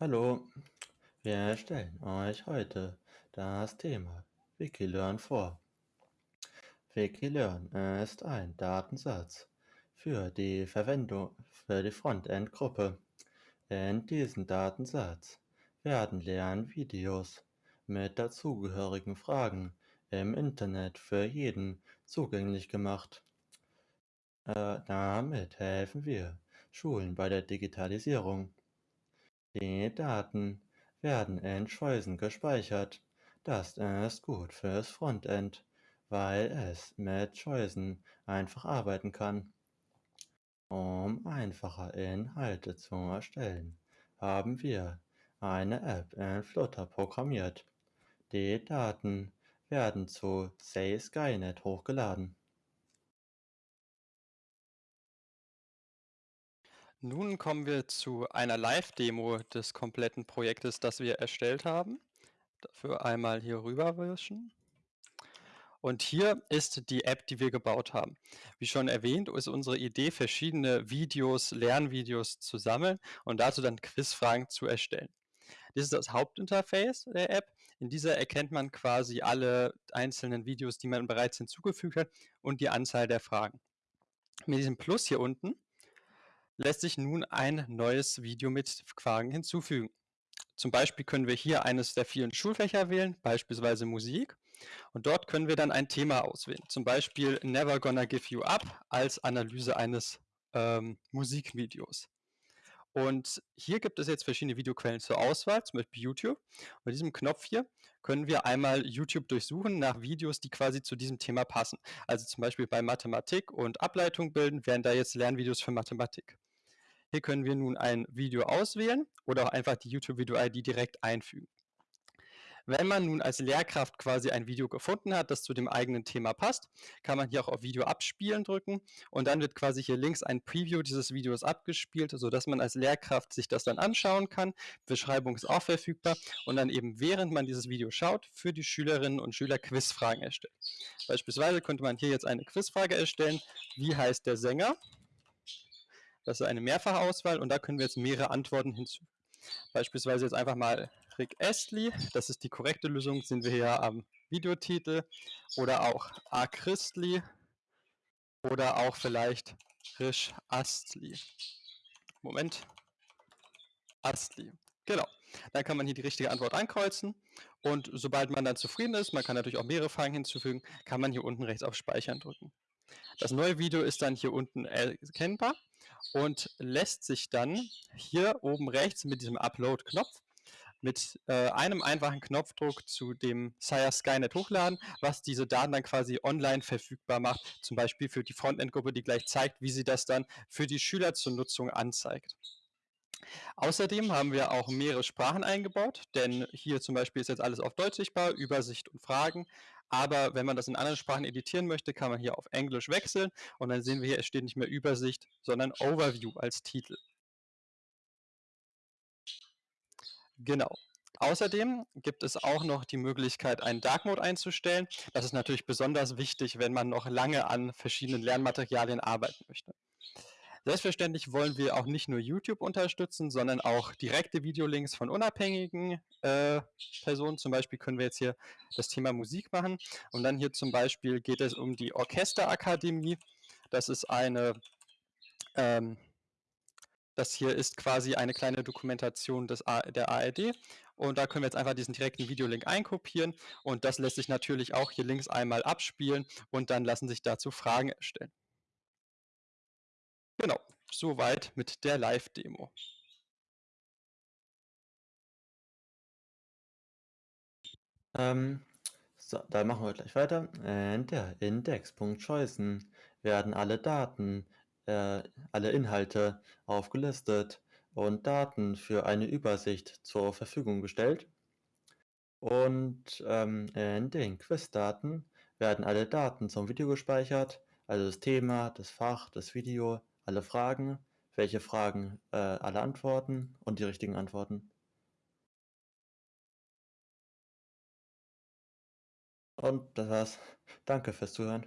Hallo, wir stellen euch heute das Thema Wikilearn vor. Wikilearn ist ein Datensatz für die Verwendung für die Frontend-Gruppe. In diesem Datensatz werden Lernvideos mit dazugehörigen Fragen im Internet für jeden zugänglich gemacht. Äh, damit helfen wir Schulen bei der Digitalisierung. Die Daten werden in Schleusen gespeichert. Das ist gut fürs Frontend, weil es mit Schleusen einfach arbeiten kann. Um einfache Inhalte zu erstellen, haben wir eine App in Flutter programmiert. Die Daten werden zu Say Skynet hochgeladen. Nun kommen wir zu einer Live-Demo des kompletten Projektes, das wir erstellt haben. Dafür einmal hier rüberwischen. Und hier ist die App, die wir gebaut haben. Wie schon erwähnt, ist unsere Idee, verschiedene Videos, Lernvideos zu sammeln und dazu dann Quizfragen zu erstellen. Das ist das Hauptinterface der App. In dieser erkennt man quasi alle einzelnen Videos, die man bereits hinzugefügt hat und die Anzahl der Fragen. Mit diesem Plus hier unten lässt sich nun ein neues Video mit Fragen hinzufügen. Zum Beispiel können wir hier eines der vielen Schulfächer wählen, beispielsweise Musik. Und dort können wir dann ein Thema auswählen. Zum Beispiel Never Gonna Give You Up als Analyse eines ähm, Musikvideos. Und hier gibt es jetzt verschiedene Videoquellen zur Auswahl, zum Beispiel YouTube. Und mit diesem Knopf hier können wir einmal YouTube durchsuchen nach Videos, die quasi zu diesem Thema passen. Also zum Beispiel bei Mathematik und Ableitung bilden, wären da jetzt Lernvideos für Mathematik. Hier können wir nun ein Video auswählen oder auch einfach die YouTube-Video-ID direkt einfügen. Wenn man nun als Lehrkraft quasi ein Video gefunden hat, das zu dem eigenen Thema passt, kann man hier auch auf Video abspielen drücken und dann wird quasi hier links ein Preview dieses Videos abgespielt, sodass man als Lehrkraft sich das dann anschauen kann. Beschreibung ist auch verfügbar und dann eben während man dieses Video schaut, für die Schülerinnen und Schüler Quizfragen erstellt. Beispielsweise könnte man hier jetzt eine Quizfrage erstellen, wie heißt der Sänger? Das ist eine Mehrfachauswahl und da können wir jetzt mehrere Antworten hinzu. Beispielsweise jetzt einfach mal Rick Astley, das ist die korrekte Lösung, sind wir hier am Videotitel. Oder auch A. Christley oder auch vielleicht Risch Astley. Moment. Astley. Genau. Dann kann man hier die richtige Antwort ankreuzen und sobald man dann zufrieden ist, man kann natürlich auch mehrere Fragen hinzufügen, kann man hier unten rechts auf Speichern drücken. Das neue Video ist dann hier unten erkennbar und lässt sich dann hier oben rechts mit diesem Upload-Knopf mit äh, einem einfachen Knopfdruck zu dem Sire Skynet hochladen, was diese Daten dann quasi online verfügbar macht, zum Beispiel für die Frontend-Gruppe, die gleich zeigt, wie sie das dann für die Schüler zur Nutzung anzeigt. Außerdem haben wir auch mehrere Sprachen eingebaut, denn hier zum Beispiel ist jetzt alles auf Deutsch sichtbar, Übersicht und Fragen. Aber wenn man das in anderen Sprachen editieren möchte, kann man hier auf Englisch wechseln und dann sehen wir hier, es steht nicht mehr Übersicht, sondern Overview als Titel. Genau. Außerdem gibt es auch noch die Möglichkeit, einen Dark Mode einzustellen. Das ist natürlich besonders wichtig, wenn man noch lange an verschiedenen Lernmaterialien arbeiten möchte. Selbstverständlich wollen wir auch nicht nur YouTube unterstützen, sondern auch direkte Videolinks von unabhängigen äh, Personen. Zum Beispiel können wir jetzt hier das Thema Musik machen. Und dann hier zum Beispiel geht es um die Orchesterakademie. Das ist eine, ähm, das hier ist quasi eine kleine Dokumentation des A der ARD. Und da können wir jetzt einfach diesen direkten Videolink einkopieren. Und das lässt sich natürlich auch hier links einmal abspielen und dann lassen sich dazu Fragen erstellen. Genau, soweit mit der Live-Demo. Ähm, so, da machen wir gleich weiter. In der Index.Choicen werden alle Daten, äh, alle Inhalte aufgelistet und Daten für eine Übersicht zur Verfügung gestellt. Und ähm, in den Quizdaten werden alle Daten zum Video gespeichert, also das Thema, das Fach, das Video, alle Fragen, welche Fragen, äh, alle Antworten und die richtigen Antworten. Und das war's. Danke fürs Zuhören.